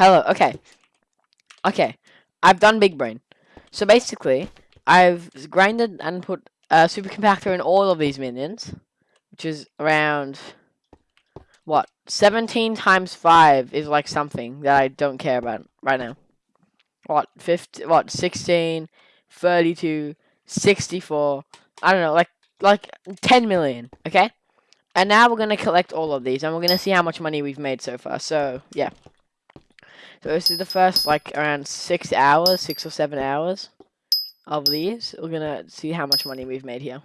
Hello. Okay. Okay. I've done big brain. So basically, I've grinded and put a super compactor in all of these minions, which is around what 17 times 5 is like something that I don't care about right now. What 50 what 16 32 64 I don't know like like 10 million, okay? And now we're going to collect all of these and we're going to see how much money we've made so far. So, yeah. So this is the first like around 6 hours, 6 or 7 hours of these. We're to see how much money we've made here.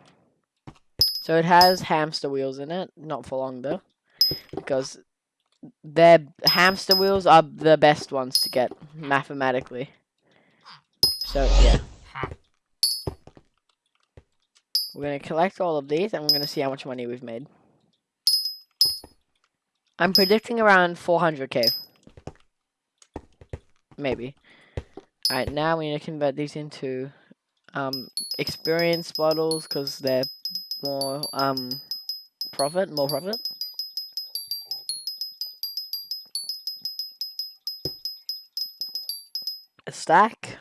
So it has hamster wheels in it, not for long though because their hamster wheels are the best ones to get mathematically. So yeah. We're going to collect all of these and we're going to see how much money we've made. I'm predicting around 400k. Maybe. Alright, now we need to convert these into um, experience bottles because they're more um, profit, more profit. a stack.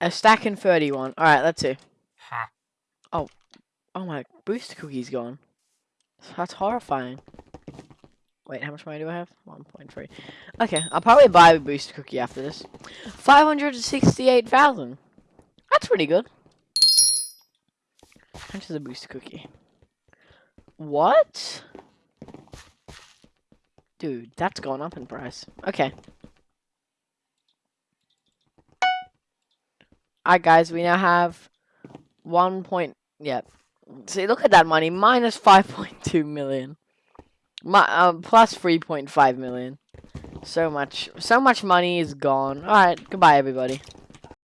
A stack and 31. Alright, let's see. Oh. Oh my, booster cookie's gone. That's horrifying. Wait, how much money do I have? 1.3. Okay, I'll probably buy a booster cookie after this. 568,000. That's pretty good. How much is a booster cookie? What? Dude, that's gone up in price. Okay. Alright, guys, we now have one point. Yeah. See, look at that money. Minus 5.2 million. My, um, plus 3.5 million. So much, so much money is gone. Alright, goodbye, everybody.